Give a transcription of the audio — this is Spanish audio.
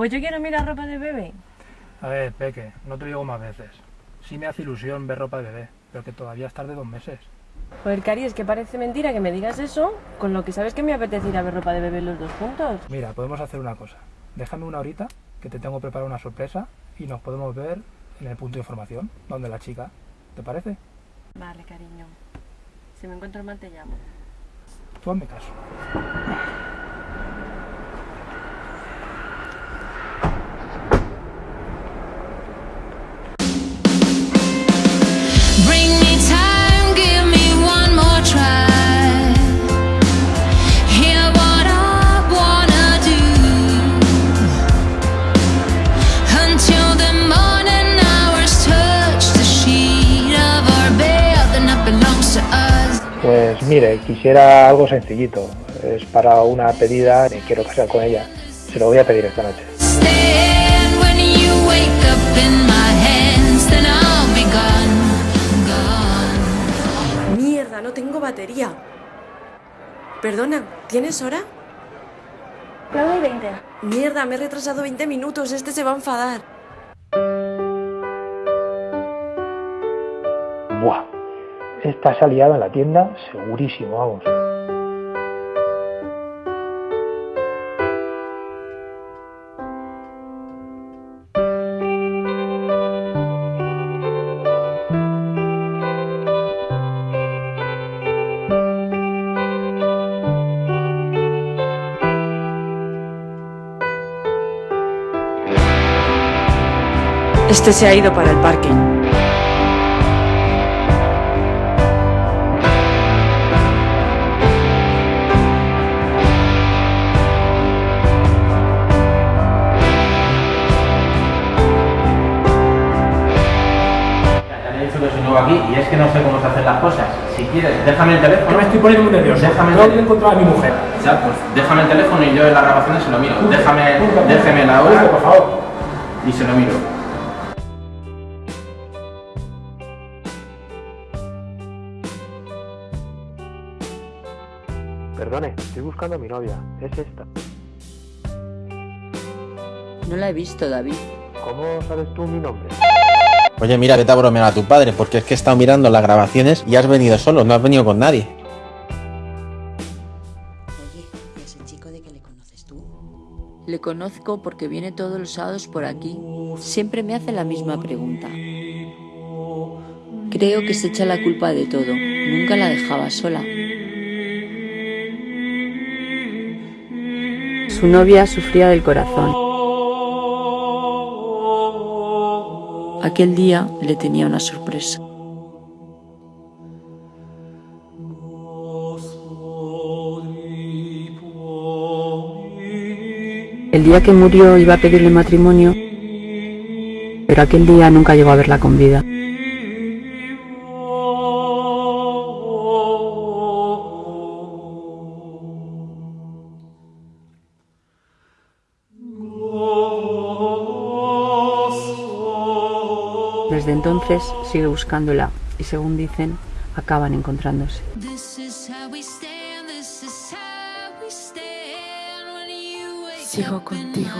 Pues yo quiero mirar ropa de bebé. A ver, Peque, no te lo digo más veces. Sí me hace ilusión ver ropa de bebé, pero que todavía es tarde dos meses. Joder, Cari, es que parece mentira que me digas eso, con lo que sabes que me apetece ir a ver ropa de bebé los dos juntos. Mira, podemos hacer una cosa. Déjame una horita, que te tengo preparada una sorpresa, y nos podemos ver en el punto de información, donde la chica. ¿Te parece? Vale, cariño. Si me encuentro mal te llamo. Tú hazme caso. Pues mire, quisiera algo sencillito. Es para una pedida, me quiero casar con ella. Se lo voy a pedir esta noche. Mierda, no tengo batería. Perdona, ¿tienes hora? 9 y 20. Mierda, me he retrasado 20 minutos, este se va a enfadar. Esta se ha liado en la tienda, segurísimo, vamos. Este se ha ido para el parque. Aquí y es que no sé cómo se hacen las cosas. Si quieres, déjame el teléfono. me estoy poniendo muy nervioso. Déjame no el- he encontrado a mi mujer. Ya, pues déjame el teléfono y yo en las grabaciones se lo miro. Déjame, déjeme la Por hora favor. y se lo miro. Perdone, estoy buscando a mi novia. Es esta. No la he visto, David. ¿Cómo sabes tú mi nombre? Oye, mira, vete a bromear a tu padre, porque es que he estado mirando las grabaciones y has venido solo, no has venido con nadie. Oye, ¿y ese chico de que le conoces tú? Le conozco porque viene todos los sábados por aquí. Siempre me hace la misma pregunta. Creo que se echa la culpa de todo. Nunca la dejaba sola. Su novia sufría del corazón. Aquel día le tenía una sorpresa. El día que murió iba a pedirle matrimonio, pero aquel día nunca llegó a verla con vida. Desde entonces sigue buscándola y según dicen, acaban encontrándose. Sigo contigo.